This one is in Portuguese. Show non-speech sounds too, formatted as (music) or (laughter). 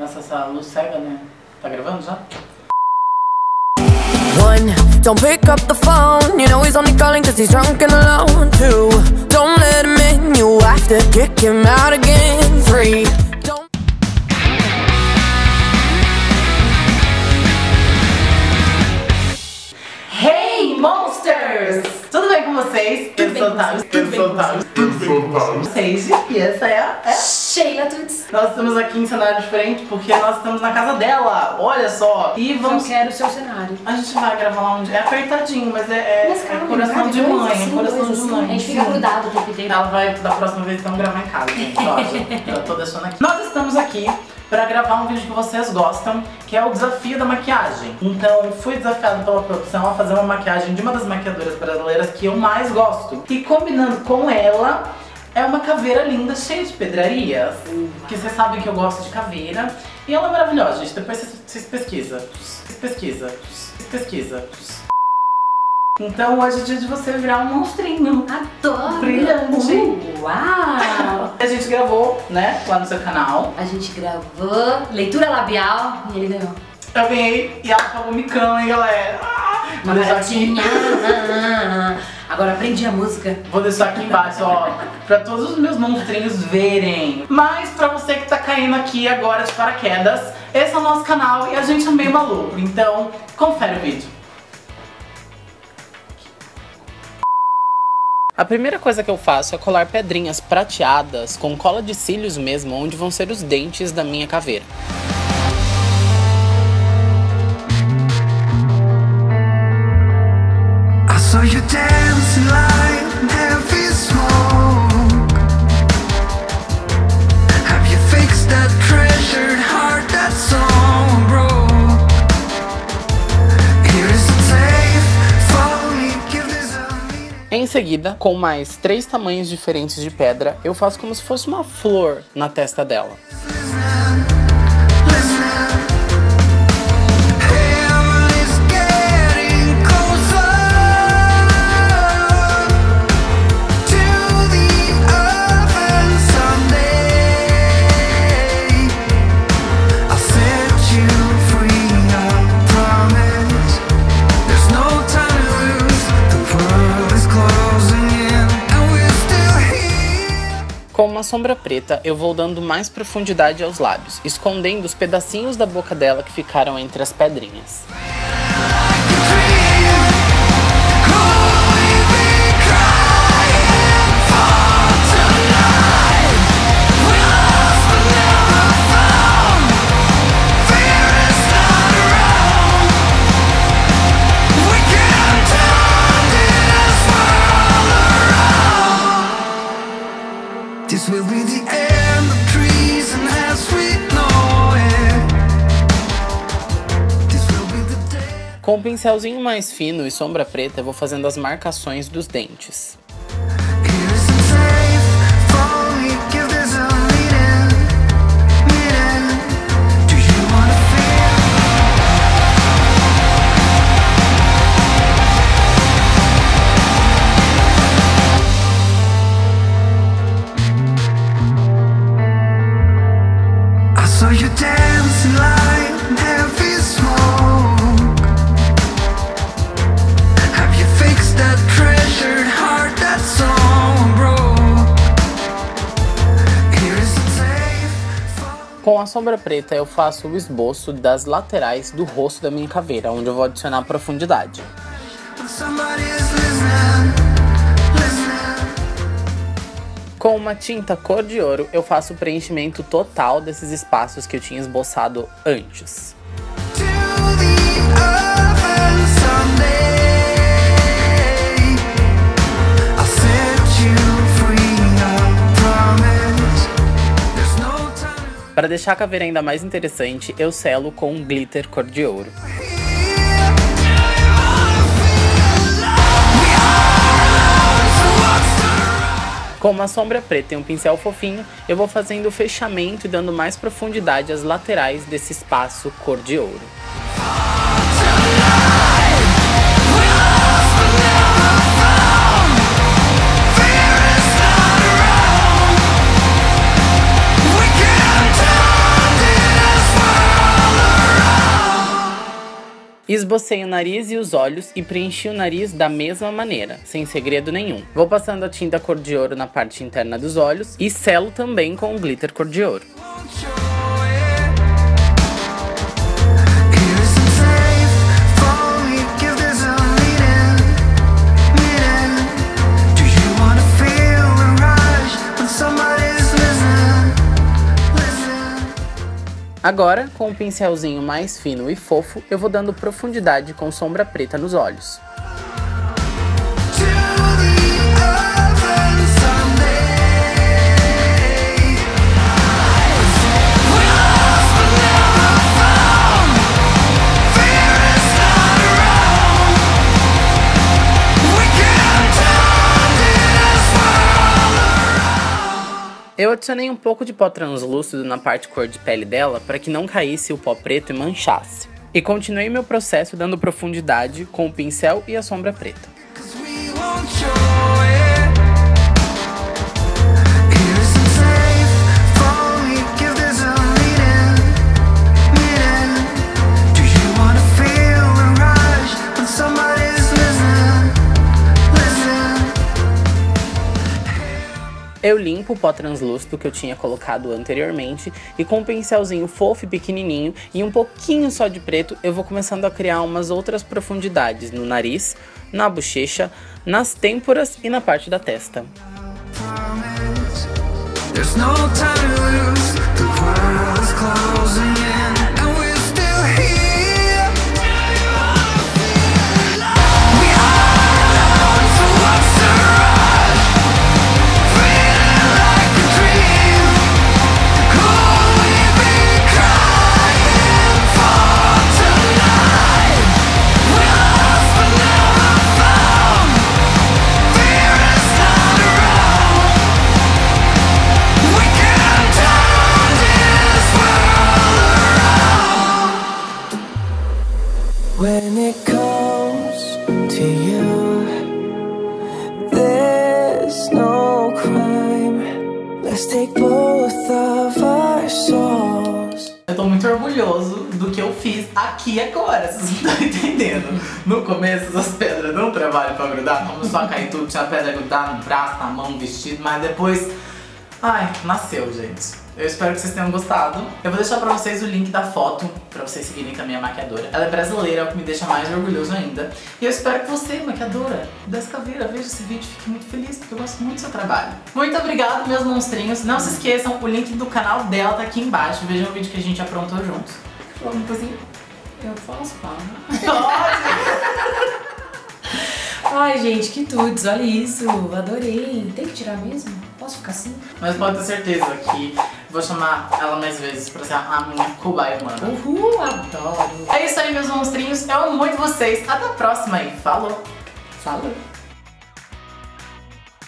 Nossa, essa luz cega, né? Tá gravando já? One, don't pick up the phone. You know he's only calling cause he's drunk and alone. Two, don't let him in. You have to kick him out again. Three, don't. Hey, Monsters! Tudo bem com vocês? Tudo bem com vocês, tudo bem com vocês. Seis, e essa é a... É. Sheila Tuts. Nós estamos aqui em cenário diferente porque nós estamos na casa dela, olha só. E Eu vamos... quero o seu cenário. A gente vai gravar lá onde... É apertadinho, mas é, é, Mas é calma, coração cara, de dois mãe, assim, é coração dois de assim. mãe. A gente fica grudado o tempo inteiro. Ela vai, da próxima vez, então, gravar em casa, gente. Ó, já tô deixando aqui. Nós estamos aqui pra gravar um vídeo que vocês gostam, que é o desafio da maquiagem. Então, fui desafiado pela produção a fazer uma maquiagem de uma das maquiadoras brasileiras que eu mais gosto. E combinando com ela, é uma caveira linda, cheia de pedrarias. Que vocês sabem que eu gosto de caveira. E ela é maravilhosa, gente. Depois vocês, pesquisam. Vocês pesquisam. Vocês pesquisam. Então, hoje é dia de você virar um monstrinho. Adoro! Brilhante. Uh, uau! (laughs) A gente gravou, né, lá no seu canal. A gente gravou leitura labial e ele ganhou. Eu ganhei e ela pagou micão, hein, galera? Vou deixar, aqui. Agora aprendi a música. vou deixar aqui embaixo, ó, pra todos os meus monstrinhos verem. Mas pra você que tá caindo aqui agora de paraquedas, esse é o nosso canal e a gente é meio maluco. Então, confere o vídeo. A primeira coisa que eu faço é colar pedrinhas prateadas com cola de cílios mesmo, onde vão ser os dentes da minha caveira. Em seguida, com mais três tamanhos diferentes de pedra, eu faço como se fosse uma flor na testa dela. Com uma sombra preta, eu vou dando mais profundidade aos lábios, escondendo os pedacinhos da boca dela que ficaram entre as pedrinhas. This will be the end of as we know it. Com um pincelzinho mais fino e sombra preta, eu vou fazendo as marcações dos dentes. Com a sombra preta, eu faço o esboço das laterais do rosto da minha caveira, onde eu vou adicionar profundidade. Com uma tinta cor de ouro, eu faço o preenchimento total desses espaços que eu tinha esboçado antes. Para deixar a caveira ainda mais interessante, eu selo com um glitter cor de ouro. Com uma sombra preta e um pincel fofinho, eu vou fazendo o fechamento e dando mais profundidade às laterais desse espaço cor de ouro. Esbocei o nariz e os olhos e preenchi o nariz da mesma maneira, sem segredo nenhum. Vou passando a tinta cor de ouro na parte interna dos olhos e selo também com o glitter cor de ouro. Agora, com um pincelzinho mais fino e fofo, eu vou dando profundidade com sombra preta nos olhos. Eu adicionei um pouco de pó translúcido na parte cor de pele dela para que não caísse o pó preto e manchasse. E continuei meu processo dando profundidade com o pincel e a sombra preta. Eu limpo o pó translúcido que eu tinha colocado anteriormente e com um pincelzinho fofo e pequenininho e um pouquinho só de preto, eu vou começando a criar umas outras profundidades no nariz, na bochecha, nas têmporas e na parte da testa. There's no time to lose, the world is closing Eu tô muito orgulhoso do que eu fiz aqui agora, vocês não estão entendendo. No começo as pedras não trabalham pra grudar, começou a cair tudo, tinha pedra grudar no braço, na mão, no vestido, mas depois... Ai, nasceu, gente. Eu espero que vocês tenham gostado. Eu vou deixar pra vocês o link da foto, pra vocês seguirem também a maquiadora. Ela é brasileira, é o que me deixa mais orgulhoso ainda. E eu espero que você, maquiadora das caveiras, veja esse vídeo e fique muito feliz, porque eu gosto muito do seu trabalho. Muito obrigada, meus monstrinhos. Não se esqueçam, o link do canal dela tá aqui embaixo. Vejam o vídeo que a gente aprontou juntos. Falou uma coisinha? Eu falar? Pode! (laughs) Ai, gente, que tudo, olha isso, adorei. Tem que tirar mesmo? Posso ficar assim? Mas pode ter certeza que vou chamar ela mais vezes pra ser a minha cobaia humana. Uhul, adoro. É isso aí, meus monstrinhos. Eu amo muito vocês. Até a próxima aí. Falou. Falou.